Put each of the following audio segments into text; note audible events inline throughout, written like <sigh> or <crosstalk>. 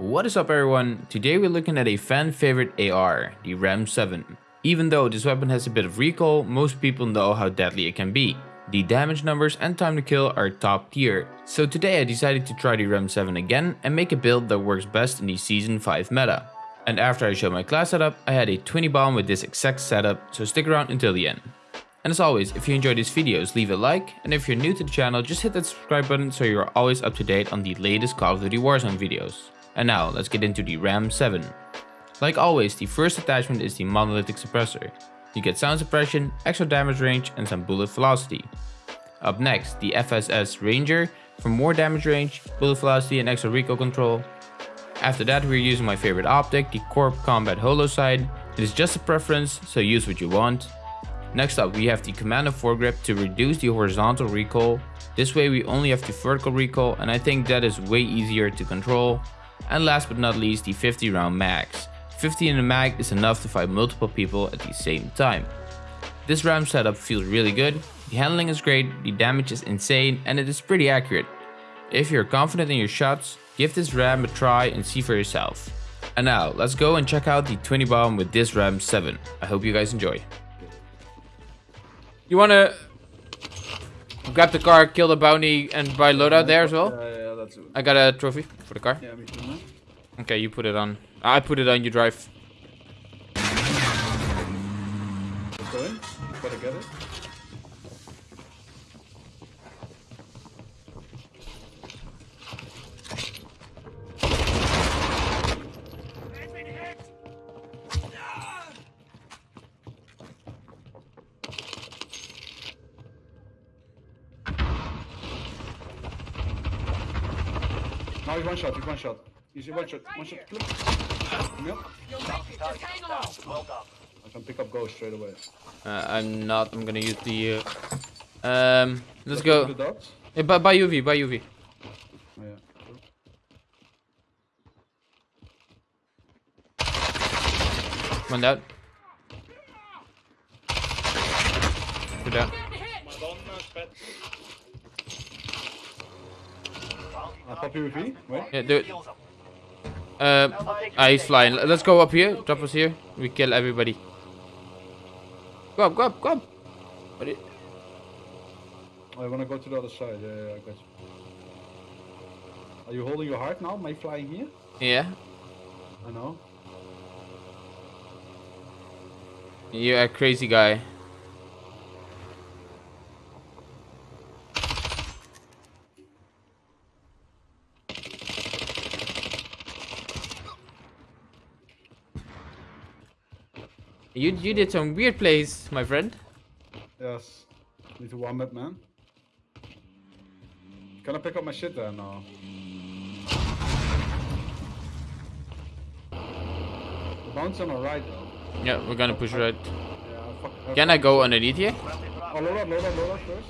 What is up everyone? Today we're looking at a fan favorite AR, the Ram 7. Even though this weapon has a bit of recoil, most people know how deadly it can be. The damage numbers and time to kill are top tier. So today I decided to try the Ram 7 again and make a build that works best in the season 5 meta. And after I showed my class setup, I had a 20 bomb with this exact setup, so stick around until the end. And as always, if you enjoyed these videos, leave a like, and if you're new to the channel, just hit that subscribe button so you're always up to date on the latest Call of Duty Warzone videos. And now, let's get into the Ram 7. Like always, the first attachment is the monolithic suppressor. You get sound suppression, extra damage range and some bullet velocity. Up next, the FSS Ranger for more damage range, bullet velocity and extra recoil control. After that we're using my favorite optic, the Corp Combat Holo Sight. It is just a preference, so use what you want. Next up we have the Commando foregrip to reduce the horizontal recoil. This way we only have the vertical recoil and I think that is way easier to control. And last but not least the 50 round mags. 50 in a mag is enough to fight multiple people at the same time. This RAM setup feels really good, the handling is great, the damage is insane and it is pretty accurate. If you're confident in your shots, give this RAM a try and see for yourself. And now, let's go and check out the 20 bomb with this RAM 7. I hope you guys enjoy. You wanna grab the car, kill the bounty, and buy loadout there as well? Uh, That's it. I got a trophy for the car. Yeah, me too, man. Okay, you put it on. I put it on, you drive. Let's go in. Gotta get it. Now he's one shot, he's one shot. He's one shot, one shot. Click. Come here. I can pick up ghost straight away. Uh, I'm not, I'm gonna use the... Uh, um, let's go. The dots? Hey, buy, buy UV, buy UV. Yeah. One down. Two down. I'll pop you with. Wait. Yeah, do it. Uh, ah, he's flying. Let's go up here. Drop us here. We kill everybody. Go up, go up, go up. What? Oh, I wanna go to the other side. Yeah, yeah, I got you. Are you holding your heart now? Am I flying here? Yeah. I know. You're a crazy guy. You you did some weird plays, my friend. Yes. Need to warm up, man. Can I pick up my shit there now? The bounce on the right though. Yeah, we're gonna push right. Yeah, fuck. Can I go underneath here? Oh, load up, load up, load up first.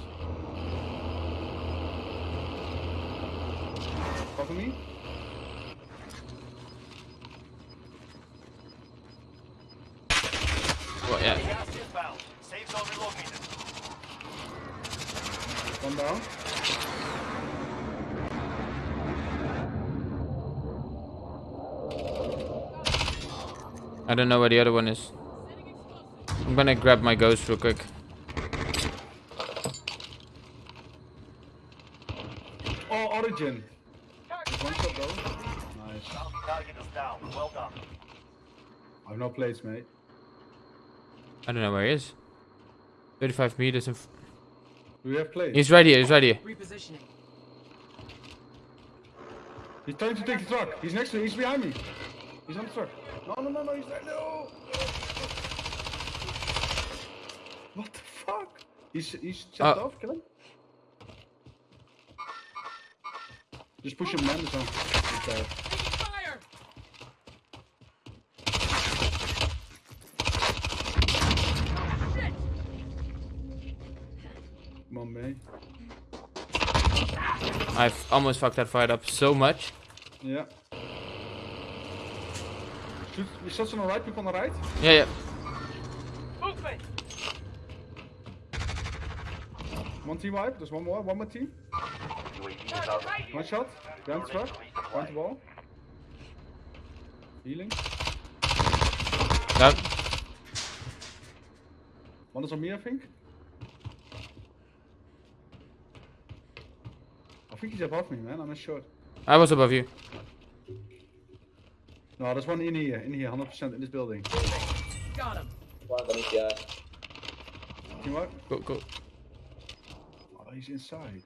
Cover me. Yeah. One down. I don't know where the other one is. I'm gonna grab my ghost real quick. Oh, origin. Just One shot though. Nice. I have no place, mate. I don't know where he is. 35 meters in. Do we have plates? he's right here. He's right here. Repositioning. He's trying to take the truck. He's next to me. He's behind me. He's on the truck. No, no, no, no. He's there. No. What the fuck? He's he's jumped Uh, off. Kill him. Just push him, man. He's on. He's dead. Fire! Come on. I've almost fucked that fight up so much. Yeah. Shoot, je shots on the right, people on the right. Yeah, yeah. Movement! One team wipe, there's one more, one more team. One shot, down truck, down the wall. Healing. Down. One is on me, I think. Think he's above me, man. I'm not sure. I was above you. No, there's one in here, in here, 100% in this building. Got him. One underneath, yeah. Teamwork? Go, go. Oh, he's inside.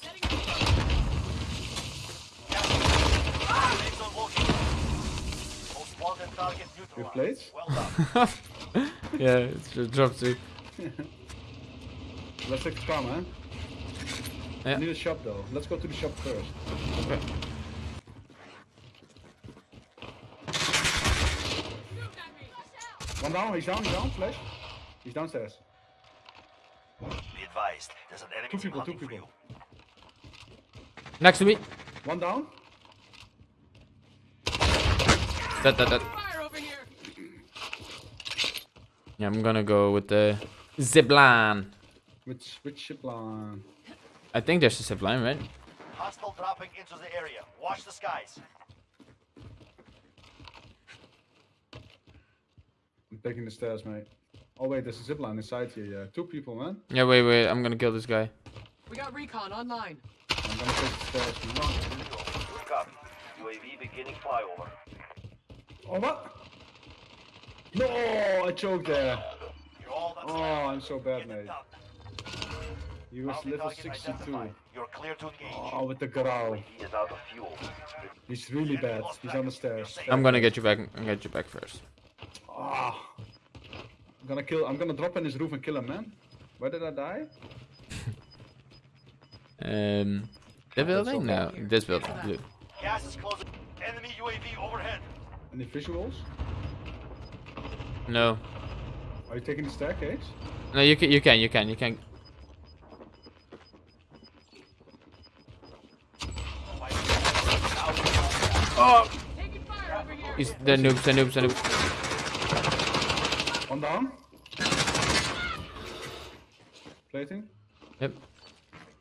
Setting up. Safe zone located. Most wanted target Good neutralized. plates. Well done. <laughs> <laughs> <laughs> yeah, it's just drop two. Let's take the car, man. Yeah. I need a shop though. Let's go to the shop first. Okay. One down, he's down, he's down, flash. He's downstairs. Be advised, there's an enemy Two people, two people. Next to me. One down. That, that, that. Fire over here. Yeah, I'm gonna go with the zipline. Which which zip line? I think there's a zipline, right? Hostile dropping into the area. Watch the skies. I'm taking the stairs, mate. Oh wait, there's a zip line inside here. Yeah, two people, man. Yeah, wait, wait. I'm gonna kill this guy. We got recon online. I'm gonna take the stairs. Man. Good copy. UAV beginning flyover. Oh what? No, I choked there. You're all that's Oh. I'm so bad, Get it mate. done. He was level 62. You're clear to engage. Oh, with the growl. He is out of fuel. He's really bad. He's on the stairs. I'm gonna get you back. I'm gonna get you back first. Ah. I'm gonna kill. I'm gonna drop in his roof and kill him, man. Where did I die? <laughs> Um, the building? No, this building. Blue. Gas is closing. Enemy UAV overhead. Any visuals? No, Are you taking the staircase? no. You can, you can, you can, you can. Oh! Taking fire over here. He's the noobs, the noobs, the noobs. One down. Plating. Yep.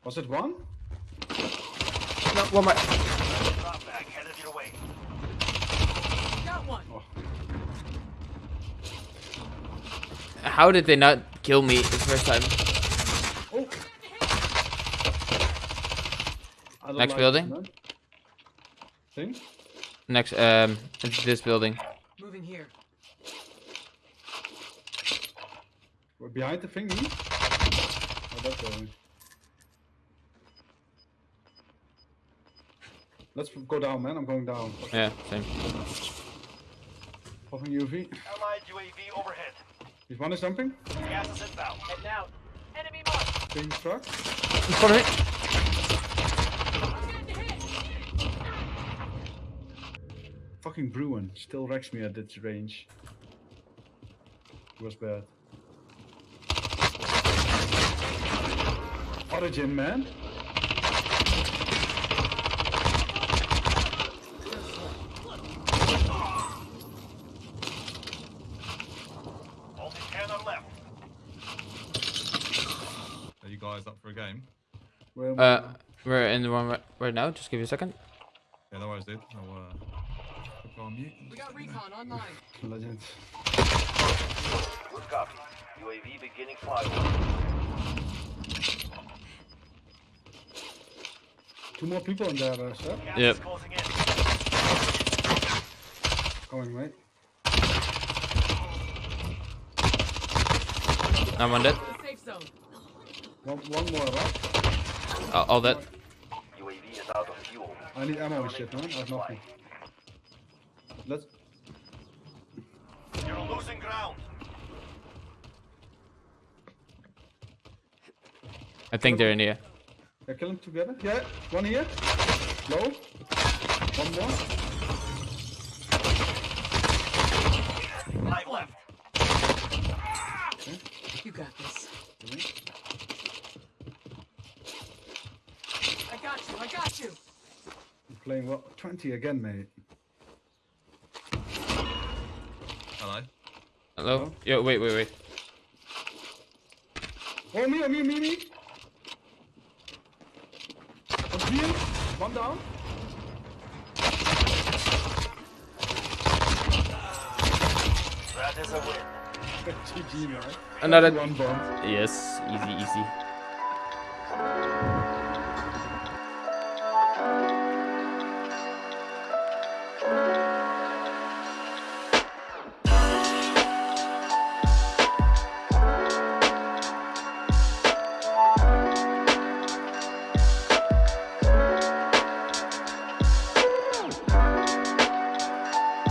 Was it one? No, one more. Drop back headed your way. Got one. Oh, How did they not kill me the first time? oh. Next like building? Thing? Next, um, it's this building. Moving here. We're behind the thingy. Oh, that building. Let's go down, man. I'm going down. Yeah, same. Popping UV. Allied UAV overhead. Is one is jumping? Gas is inbound. Heading out. Enemy mark. Taking struck. In front of me. Fucking Bruin still wrecks me at this range. It was bad. Origin, man. Only 10 are left. Are you guys up for a game? Where Uh, we're in the one right, right now. Just give you a second. Yeah, no worries, dude. I'll uh, go on mute. We got recon online. I? Legend. Good copy. UAV beginning flyover. Two more people in there, uh, sir. Yep. closing in. Going, mate. I'm on that. The safe zone. One, one more, right? Uh, all that. UAV is out of fuel. I need ammo and shit, man. I have nothing. Let's. You're losing ground. I think they're in here. Yeah, kill them together. Yeah, one here. Low. One more. Five left. You got this. I got you. I got you. I'm playing what? 20 again, mate. Hello. Hello? Yo, wait, wait, wait. Oh, me, oh, me, me, me. Oh, One down. That is a win. <laughs> GG, man. Another- One bomb. Yes, easy, easy.